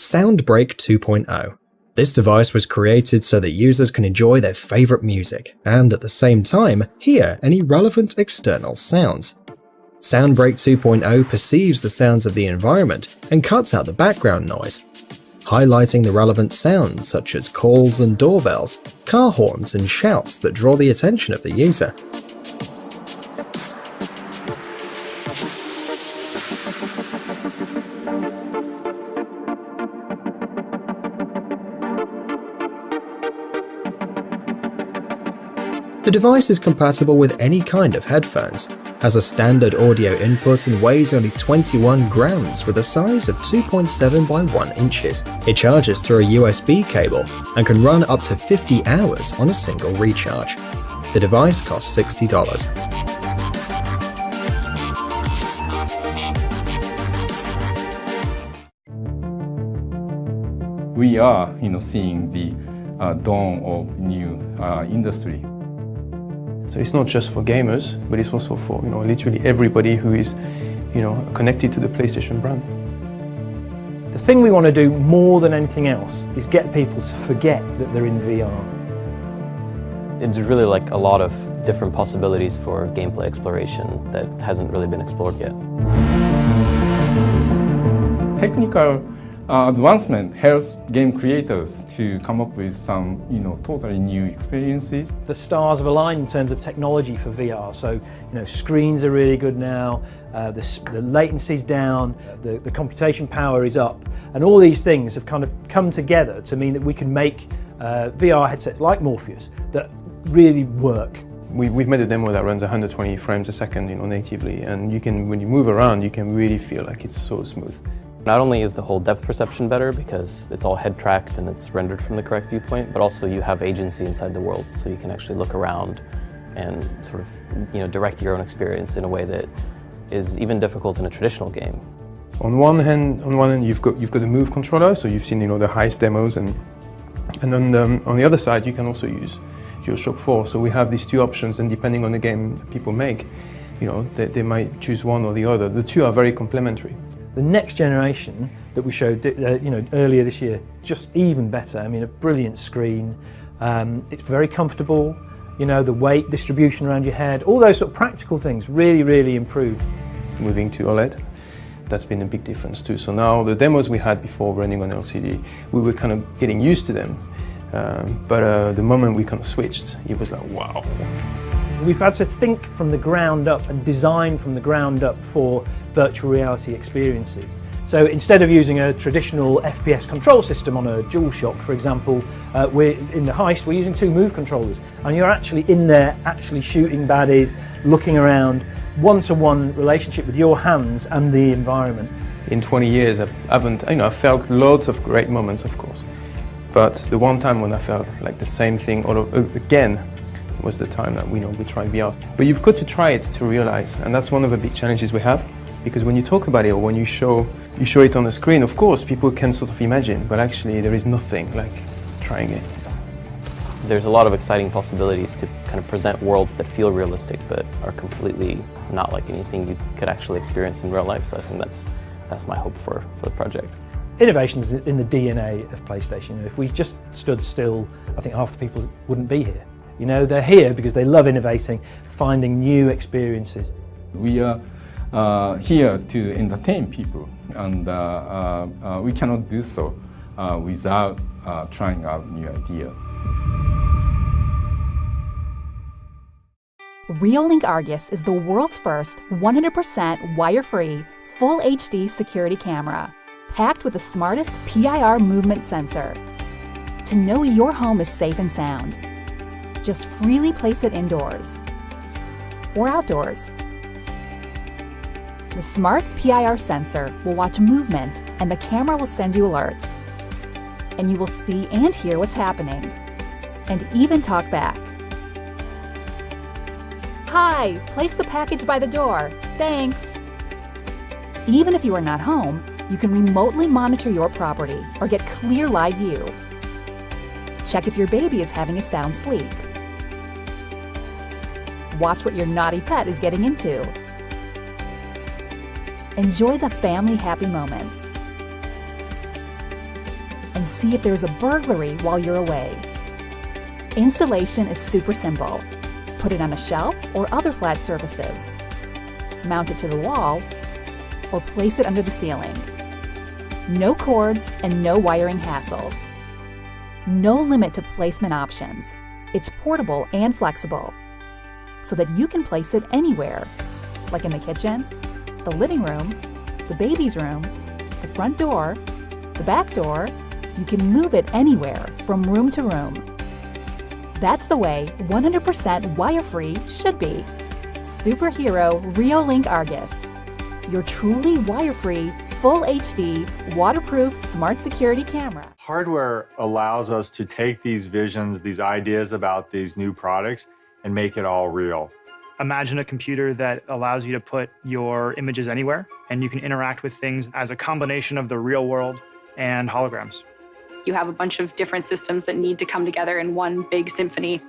Soundbreak 2.0. This device was created so that users can enjoy their favorite music, and at the same time, hear any relevant external sounds. Soundbreak 2.0 perceives the sounds of the environment and cuts out the background noise, highlighting the relevant sounds such as calls and doorbells, car horns and shouts that draw the attention of the user. The device is compatible with any kind of headphones, has a standard audio input and weighs only 21 grams with a size of 2.7 by 1 inches. It charges through a USB cable and can run up to 50 hours on a single recharge. The device costs $60. we are you know, seeing the uh, dawn of new uh, industry. So it's not just for gamers, but it's also for you know literally everybody who is you know connected to the PlayStation brand. The thing we want to do more than anything else is get people to forget that they're in VR. It's really like a lot of different possibilities for gameplay exploration that hasn't really been explored yet. Technical uh, advancement helps game creators to come up with some, you know, totally new experiences. The stars have aligned in terms of technology for VR. So, you know, screens are really good now, uh, the, the latency's down, the, the computation power is up, and all these things have kind of come together to mean that we can make uh, VR headsets like Morpheus that really work we, have made a demo that runs 120 frames a second you know, natively and you can, when you move around, you can really feel like it's so smooth. Not only is the whole depth perception better because it's all head tracked and it's rendered from the correct viewpoint, but also you have agency inside the world so you can actually look around and sort of you know, direct your own experience in a way that is even difficult in a traditional game. On one hand, on one hand you've got you've got the Move controller, so you've seen you know the heist demos, and and then um, on the other side you can also use DualShock 4. So we have these two options, and depending on the game people make, you know they, they might choose one or the other. The two are very complementary. The next generation that we showed uh, you know, earlier this year, just even better. I mean, a brilliant screen. Um, it's very comfortable. You know, the weight distribution around your head, all those sort of practical things really, really improved. Moving to OLED, that's been a big difference too. So now the demos we had before running on LCD, we were kind of getting used to them. Um, but uh, the moment we kind of switched, it was like, wow. We've had to think from the ground up and design from the ground up for virtual reality experiences. So instead of using a traditional FPS control system on a DualShock, for example, uh, we're in the heist, we're using two move controllers, and you're actually in there, actually shooting baddies, looking around, one-to-one -one relationship with your hands and the environment. In 20 years, I've, I haven't, you know, I've felt loads of great moments, of course, but the one time when I felt like the same thing all again was the time that we know we tried VR. But you've got to try it to realize, and that's one of the big challenges we have. Because when you talk about it or when you show, you show it on the screen, of course, people can sort of imagine, but actually there is nothing like trying it. There's a lot of exciting possibilities to kind of present worlds that feel realistic but are completely not like anything you could actually experience in real life. So I think that's, that's my hope for, for the project. Innovation's in the DNA of PlayStation. If we just stood still, I think half the people wouldn't be here. You know, they're here because they love innovating, finding new experiences. We are uh, here to entertain people and uh, uh, uh we cannot do so uh, without uh, trying out new ideas. Reolink Argus is the world's first 100% wire-free, full HD security camera, packed with the smartest PIR movement sensor to know your home is safe and sound just freely place it indoors or outdoors. The smart PIR sensor will watch movement and the camera will send you alerts. And you will see and hear what's happening and even talk back. Hi, place the package by the door. Thanks. Even if you are not home, you can remotely monitor your property or get clear live view. Check if your baby is having a sound sleep watch what your naughty pet is getting into. Enjoy the family happy moments. and see if there's a burglary while you're away. Installation is super simple. Put it on a shelf or other flat surfaces. Mount it to the wall or place it under the ceiling. No cords and no wiring hassles. No limit to placement options. It's portable and flexible, so that you can place it anywhere, like in the kitchen, the living room, the baby's room, the front door, the back door. You can move it anywhere from room to room. That's the way 100% wire-free should be. Superhero Reolink Argus. Your truly wire-free, full HD, waterproof smart security camera. Hardware allows us to take these visions, these ideas about these new products and make it all real. Imagine a computer that allows you to put your images anywhere and you can interact with things as a combination of the real world and holograms. You have a bunch of different systems that need to come together in one big symphony.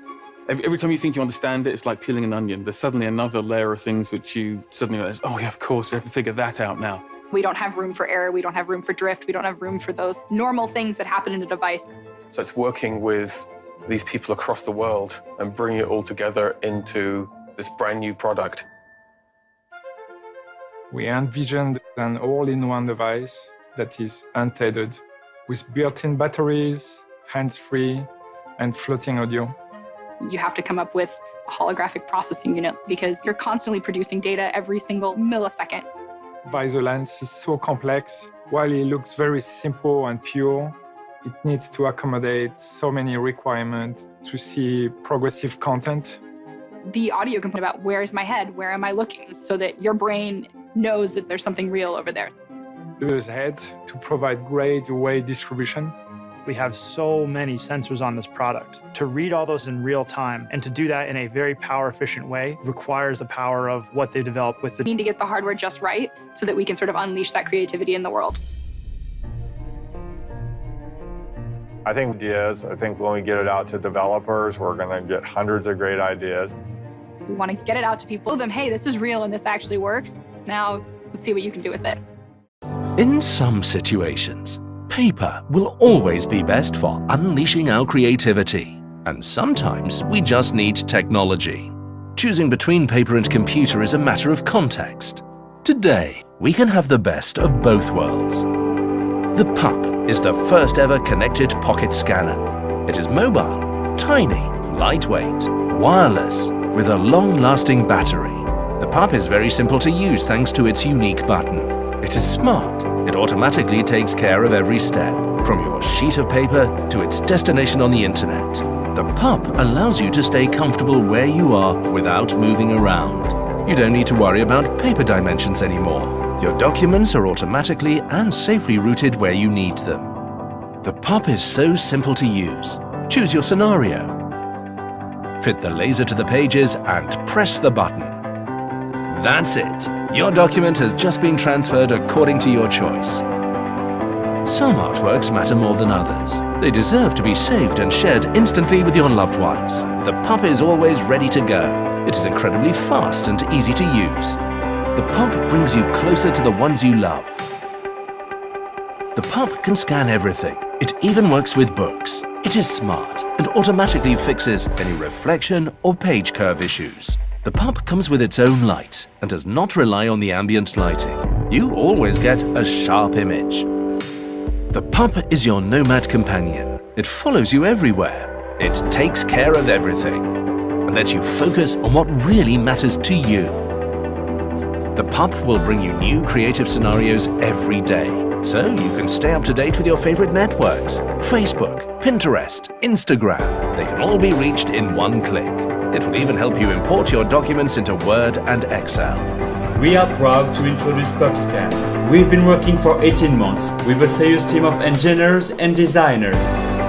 Every, every time you think you understand it, it's like peeling an onion. There's suddenly another layer of things which you suddenly realize, oh yeah, of course, we have to figure that out now. We don't have room for error, we don't have room for drift, we don't have room for those normal things that happen in a device. So it's working with these people across the world and bring it all together into this brand new product. We envisioned an all-in-one device that is untethered with built-in batteries, hands-free, and floating audio. You have to come up with a holographic processing unit because you're constantly producing data every single millisecond. HoloLens is so complex. While it looks very simple and pure, it needs to accommodate so many requirements to see progressive content. The audio can put about where is my head, where am I looking, so that your brain knows that there's something real over there. There's head to provide great weight distribution. We have so many sensors on this product. To read all those in real time and to do that in a very power efficient way requires the power of what they develop with the... We need to get the hardware just right so that we can sort of unleash that creativity in the world. I think ideas, I think when we get it out to developers, we're going to get hundreds of great ideas. We want to get it out to people, tell them, hey, this is real and this actually works. Now, let's see what you can do with it. In some situations, paper will always be best for unleashing our creativity. And sometimes we just need technology. Choosing between paper and computer is a matter of context. Today, we can have the best of both worlds. The PUP is the first ever connected pocket scanner. It is mobile, tiny, lightweight, wireless, with a long-lasting battery. The PUP is very simple to use thanks to its unique button. It is smart. It automatically takes care of every step, from your sheet of paper to its destination on the internet. The PUP allows you to stay comfortable where you are without moving around. You don't need to worry about paper dimensions anymore. Your documents are automatically and safely routed where you need them. The PUP is so simple to use. Choose your scenario. Fit the laser to the pages and press the button. That's it. Your document has just been transferred according to your choice. Some artworks matter more than others. They deserve to be saved and shared instantly with your loved ones. The PUP is always ready to go. It is incredibly fast and easy to use. The PUP brings you closer to the ones you love. The PUP can scan everything. It even works with books. It is smart and automatically fixes any reflection or page curve issues. The PUP comes with its own light and does not rely on the ambient lighting. You always get a sharp image. The PUP is your nomad companion. It follows you everywhere. It takes care of everything and lets you focus on what really matters to you. The PUP will bring you new creative scenarios every day, so you can stay up to date with your favorite networks. Facebook, Pinterest, Instagram, they can all be reached in one click. It will even help you import your documents into Word and Excel. We are proud to introduce PupScan. We've been working for 18 months with a serious team of engineers and designers.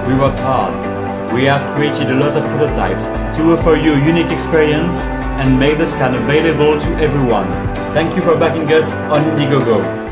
We worked hard. We have created a lot of prototypes to offer you a unique experience and make the scan available to everyone. Thank you for backing us on Indiegogo.